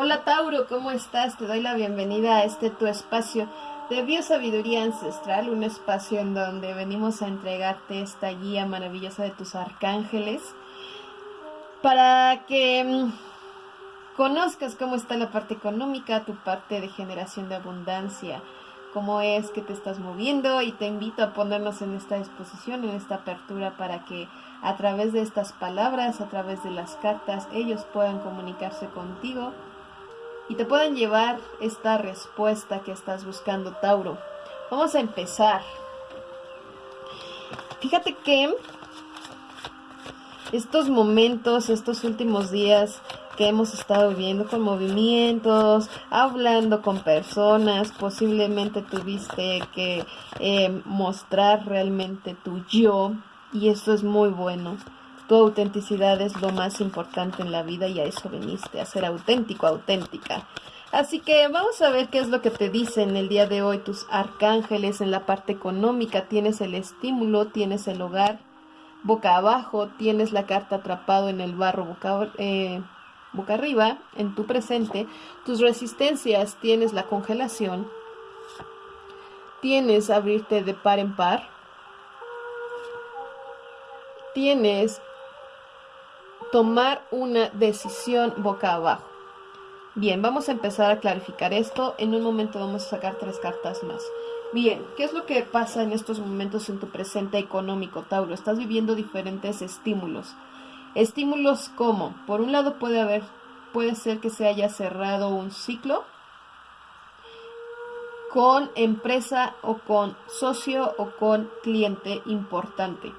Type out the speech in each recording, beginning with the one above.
Hola Tauro, ¿cómo estás? Te doy la bienvenida a este tu espacio de Biosabiduría Ancestral, un espacio en donde venimos a entregarte esta guía maravillosa de tus arcángeles para que mm, conozcas cómo está la parte económica, tu parte de generación de abundancia, cómo es que te estás moviendo y te invito a ponernos en esta exposición, en esta apertura para que a través de estas palabras, a través de las cartas, ellos puedan comunicarse contigo y te puedan llevar esta respuesta que estás buscando, Tauro. Vamos a empezar. Fíjate que estos momentos, estos últimos días que hemos estado viviendo con movimientos, hablando con personas, posiblemente tuviste que eh, mostrar realmente tu yo y eso es muy bueno. Tu autenticidad es lo más importante en la vida y a eso viniste, a ser auténtico, auténtica. Así que vamos a ver qué es lo que te dicen el día de hoy tus arcángeles en la parte económica. Tienes el estímulo, tienes el hogar boca abajo, tienes la carta atrapado en el barro boca, eh, boca arriba, en tu presente. Tus resistencias, tienes la congelación, tienes abrirte de par en par, tienes tomar una decisión boca abajo. Bien, vamos a empezar a clarificar esto. En un momento vamos a sacar tres cartas más. Bien, ¿qué es lo que pasa en estos momentos en tu presente económico, Tauro? Estás viviendo diferentes estímulos. Estímulos como, por un lado puede haber, puede ser que se haya cerrado un ciclo con empresa o con socio o con cliente importante.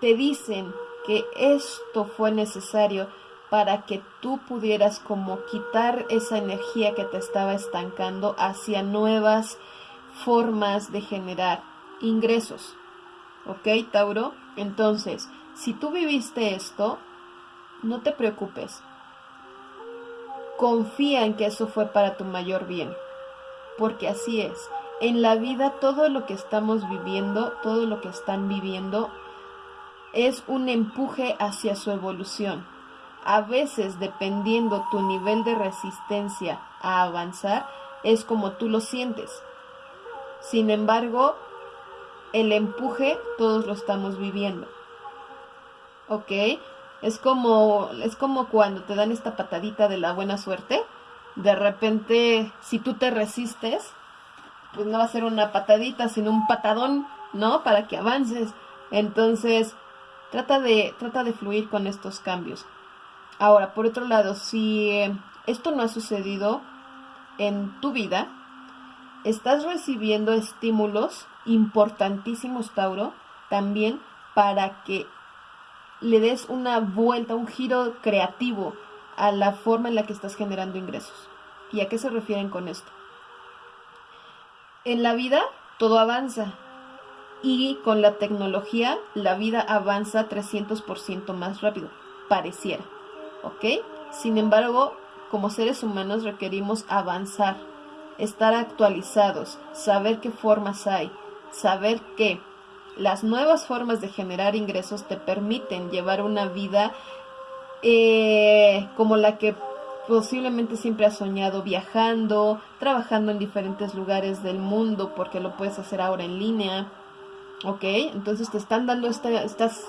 Te dicen que esto fue necesario para que tú pudieras como quitar esa energía que te estaba estancando hacia nuevas formas de generar ingresos. ¿Ok, Tauro? Entonces, si tú viviste esto, no te preocupes. Confía en que eso fue para tu mayor bien. Porque así es. En la vida todo lo que estamos viviendo, todo lo que están viviendo, es un empuje hacia su evolución. A veces, dependiendo tu nivel de resistencia a avanzar, es como tú lo sientes. Sin embargo, el empuje todos lo estamos viviendo. ¿Ok? Es como, es como cuando te dan esta patadita de la buena suerte. De repente, si tú te resistes, pues no va a ser una patadita, sino un patadón, ¿no? Para que avances. Entonces, Trata de, trata de fluir con estos cambios. Ahora, por otro lado, si eh, esto no ha sucedido en tu vida, estás recibiendo estímulos importantísimos, Tauro, también para que le des una vuelta, un giro creativo a la forma en la que estás generando ingresos. ¿Y a qué se refieren con esto? En la vida todo avanza, y con la tecnología la vida avanza 300% más rápido, pareciera, ¿ok? Sin embargo, como seres humanos requerimos avanzar, estar actualizados, saber qué formas hay, saber que las nuevas formas de generar ingresos te permiten llevar una vida eh, como la que posiblemente siempre has soñado viajando, trabajando en diferentes lugares del mundo porque lo puedes hacer ahora en línea, ¿Ok? Entonces te están dando estas,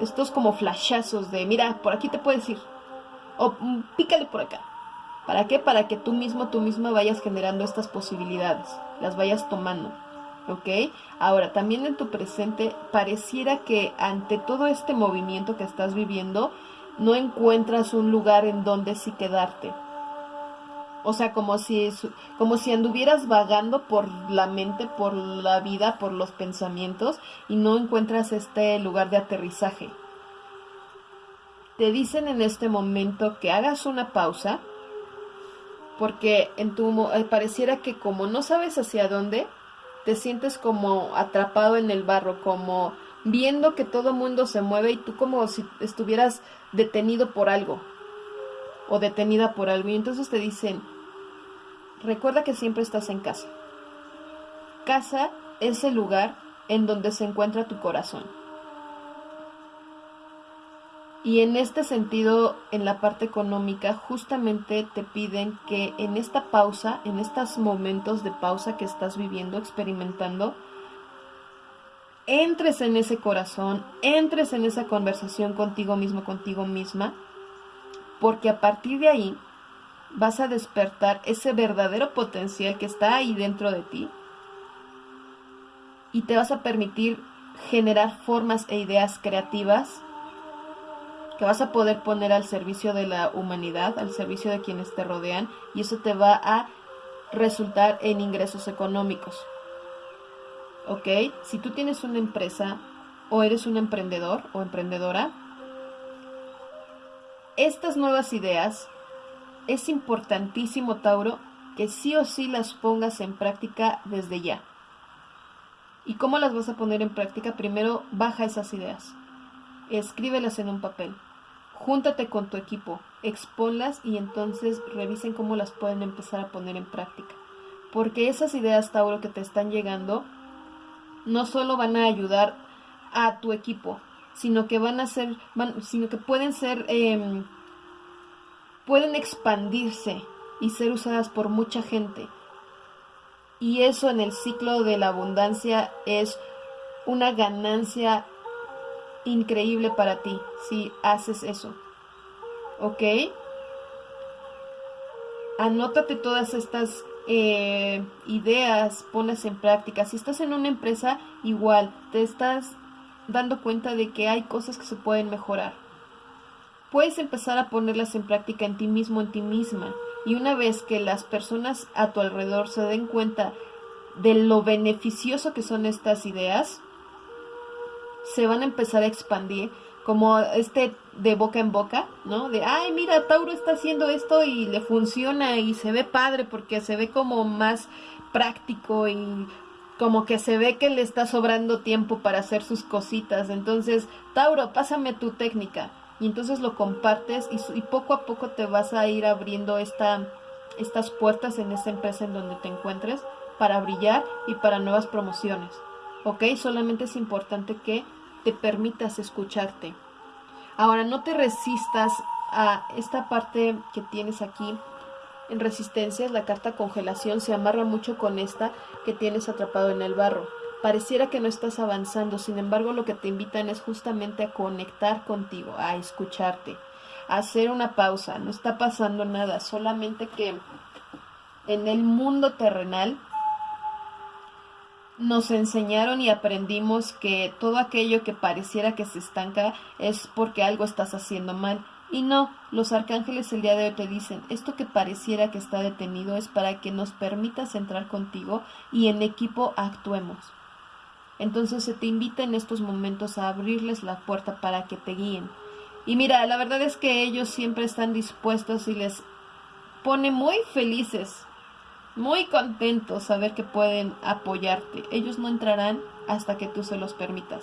estos como flashazos de, mira, por aquí te puedes ir. O mm, pícale por acá. ¿Para qué? Para que tú mismo, tú misma vayas generando estas posibilidades, las vayas tomando. ¿Ok? Ahora, también en tu presente, pareciera que ante todo este movimiento que estás viviendo, no encuentras un lugar en donde sí quedarte. O sea, como si, como si anduvieras vagando por la mente, por la vida, por los pensamientos y no encuentras este lugar de aterrizaje. Te dicen en este momento que hagas una pausa porque en tu eh, pareciera que como no sabes hacia dónde, te sientes como atrapado en el barro, como viendo que todo mundo se mueve y tú como si estuvieras detenido por algo o detenida por algo. Y entonces te dicen, Recuerda que siempre estás en casa. Casa es el lugar en donde se encuentra tu corazón. Y en este sentido, en la parte económica, justamente te piden que en esta pausa, en estos momentos de pausa que estás viviendo, experimentando, entres en ese corazón, entres en esa conversación contigo mismo, contigo misma, porque a partir de ahí vas a despertar ese verdadero potencial que está ahí dentro de ti y te vas a permitir generar formas e ideas creativas que vas a poder poner al servicio de la humanidad, al servicio de quienes te rodean, y eso te va a resultar en ingresos económicos. ¿Ok? Si tú tienes una empresa o eres un emprendedor o emprendedora, estas nuevas ideas es importantísimo, Tauro, que sí o sí las pongas en práctica desde ya. ¿Y cómo las vas a poner en práctica? Primero, baja esas ideas. Escríbelas en un papel júntate con tu equipo, exponlas y entonces revisen cómo las pueden empezar a poner en práctica. Porque esas ideas, Tauro, que te están llegando, no solo van a ayudar a tu equipo, sino que van a ser, sino que pueden ser, em, pueden expandirse y ser usadas por mucha gente. Y eso en el ciclo de la abundancia es una ganancia increíble para ti si haces eso. ¿Ok? Anótate todas estas eh, ideas, ponlas en práctica. Si estás en una empresa, igual, te estás dando cuenta de que hay cosas que se pueden mejorar. Puedes empezar a ponerlas en práctica en ti mismo, en ti misma. Y una vez que las personas a tu alrededor se den cuenta de lo beneficioso que son estas ideas, se van a empezar a expandir como este de boca en boca, ¿no? De, ay, mira, Tauro está haciendo esto y le funciona y se ve padre porque se ve como más práctico y como que se ve que le está sobrando tiempo para hacer sus cositas. Entonces, Tauro, pásame tu técnica. Y entonces lo compartes y, poco a poco te vas a ir abriendo esta, estas puertas en esa empresa en donde te encuentres para brillar y para nuevas promociones. ¿Ok? Solamente es importante que te permitas escucharte. Ahora, no te resistas a esta parte que tienes aquí en resistencias, la carta congelación se amarra mucho con esta que tienes atrapado en el barro. Pareciera que no estás avanzando, sin embargo lo que te invitan es justamente a conectar contigo, a escucharte, a hacer una pausa. No está pasando nada, solamente que en el mundo terrenal nos enseñaron y aprendimos que todo aquello que pareciera que se estanca es porque algo estás haciendo mal. Y no, los arcángeles el día de hoy te dicen, esto que pareciera que está detenido es para que nos permitas entrar contigo y en equipo actuemos. Entonces se te invita en estos momentos a abrirles la puerta para que te guíen. Y mira, la verdad es que ellos siempre están dispuestos y les pone muy felices muy contentos saber que pueden apoyarte. Ellos no entrarán hasta que tú se los permitas.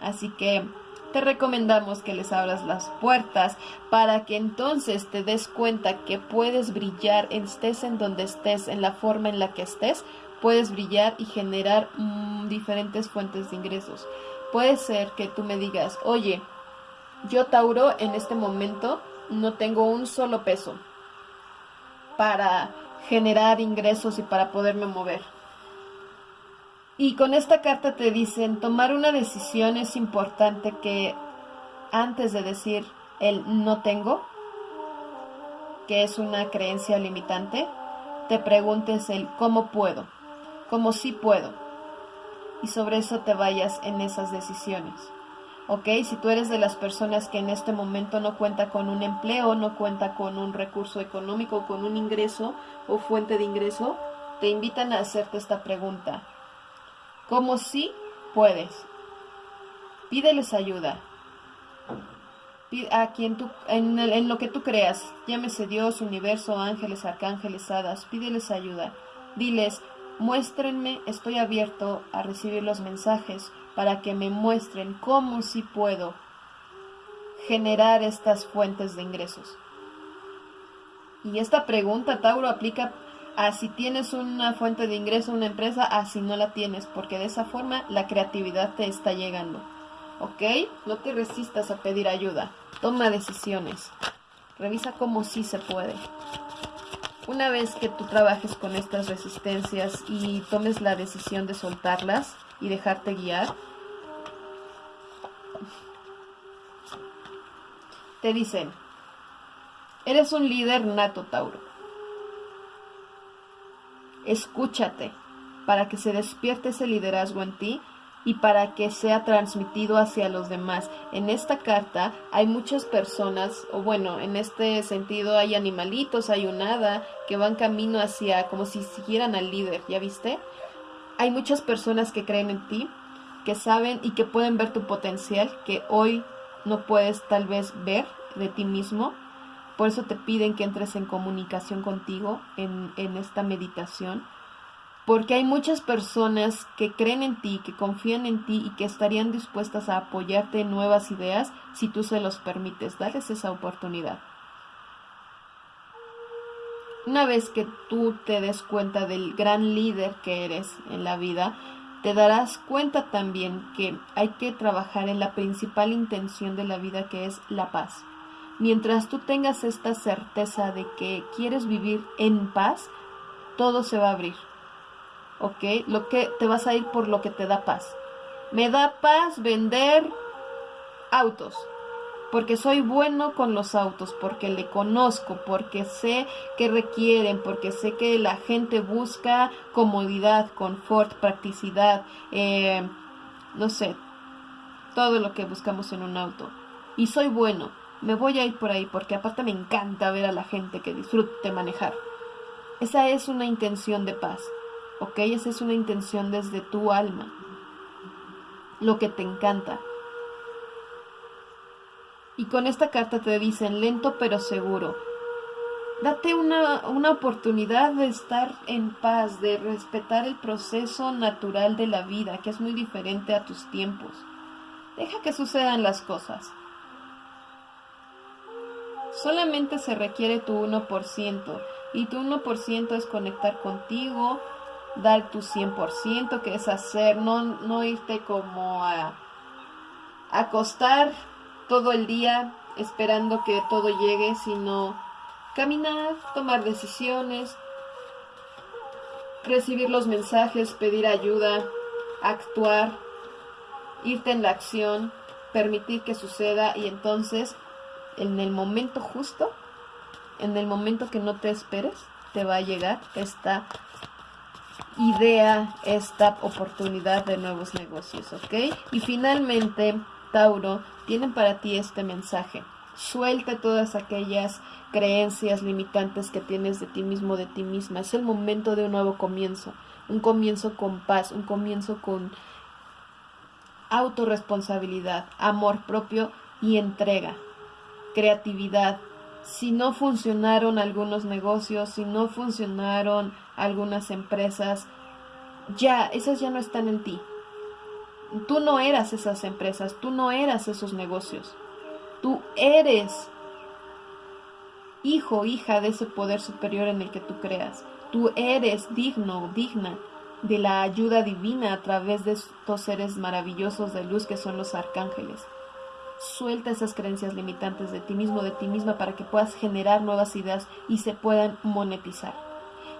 Así que te recomendamos que les abras las puertas para que entonces te des cuenta que puedes brillar, estés en donde estés, en la forma en la que estés, puedes brillar y generar mm, diferentes fuentes de ingresos. Puede ser que tú me digas, oye, yo Tauro en este momento no tengo un solo peso para generar ingresos y para poderme mover. Y con esta carta te dicen, tomar una decisión es importante que antes de decir el no tengo, que es una creencia limitante, te preguntes el cómo puedo, cómo sí puedo. Y sobre eso te vayas en esas decisiones. ¿ok? Si tú eres de las personas que en este momento no cuenta con un empleo, no cuenta con un recurso económico, con un ingreso o fuente de ingreso, te invitan a hacerte esta pregunta. ¿Cómo sí puedes? Pídeles ayuda. A quien tú, en, en lo que tú creas, llámese Dios, universo, ángeles, arcángeles, hadas, pídeles ayuda. Diles, muéstrenme, estoy abierto a recibir los mensajes para que me muestren cómo sí puedo generar estas fuentes de ingresos. Y esta pregunta, Tauro, aplica a si tienes una fuente de ingreso, una empresa, a si no la tienes, porque de esa forma la creatividad te está llegando. ¿ok? No te resistas a pedir ayuda. Toma decisiones. Revisa cómo sí se puede. Una vez que tú trabajes con estas resistencias y tomes la decisión de soltarlas y dejarte guiar, te dicen, eres un líder nato, Tauro. Escúchate para que se despierte ese liderazgo en ti y para que sea transmitido hacia los demás. En esta carta hay muchas personas, o bueno, en este sentido hay animalitos, hay un hada que van camino hacia como si siguieran al líder, ¿ya viste? Hay muchas personas que creen en ti, que saben y que pueden ver tu potencial, que hoy no puedes tal vez ver de ti mismo. Por eso te piden que entres en comunicación contigo en, en esta meditación porque hay muchas personas que creen en ti, que confían en ti y que estarían dispuestas a apoyarte en nuevas ideas si tú se los permites. Darles esa oportunidad. Una vez que tú te des cuenta del gran líder que eres en la vida, te darás cuenta también que hay que trabajar en la principal intención de la vida que es la paz. Mientras tú tengas esta certeza de que quieres vivir en paz, todo se va a abrir ¿ok? Lo que te vas a ir por lo que te da paz. Me da paz vender autos, porque soy bueno con los autos, porque le conozco, porque sé que requieren, porque sé que la gente busca comodidad, confort, practicidad, eh, no sé, todo lo que buscamos en un auto. Y soy bueno, me voy a ir por ahí, porque aparte me encanta ver a la gente que disfrute manejar. Esa es una intención de paz. ¿Ok? Esa es una intención desde tu alma, lo que te encanta. Y con esta carta te dicen lento pero seguro. Date una, una, oportunidad de estar en paz, de respetar el proceso natural de la vida, que es muy diferente a tus tiempos. Deja que sucedan las cosas. Solamente se requiere tu 1%, y tu 1% es conectar contigo, dar tu 100%, que es hacer, no, no irte como a acostar todo el día esperando que todo llegue, sino caminar, tomar decisiones, recibir los mensajes, pedir ayuda, actuar, irte en la acción, permitir que suceda y entonces en el momento justo, en el momento que no te esperes, te va a llegar esta idea esta oportunidad de nuevos negocios, ¿ok? Y finalmente, Tauro, tienen para ti este mensaje. Suelta todas aquellas creencias limitantes que tienes de ti mismo, de ti misma. Es el momento de un nuevo comienzo, un comienzo con paz, un comienzo con autorresponsabilidad, amor propio y entrega, creatividad. Si no funcionaron algunos negocios, si no funcionaron algunas empresas, ya, esas ya no están en ti. Tú no eras esas empresas, tú no eras esos negocios. Tú eres hijo, hija de ese poder superior en el que tú creas. Tú eres digno, digna de la ayuda divina a través de estos seres maravillosos de luz que son los arcángeles. Suelta esas creencias limitantes de ti mismo, de ti misma, para que puedas generar nuevas ideas y se puedan monetizar.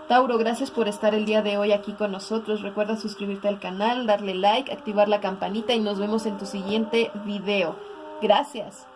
Tauro, gracias por estar el día de hoy aquí con nosotros. Recuerda suscribirte al canal, darle like, activar la campanita y nos vemos en tu siguiente video. Gracias.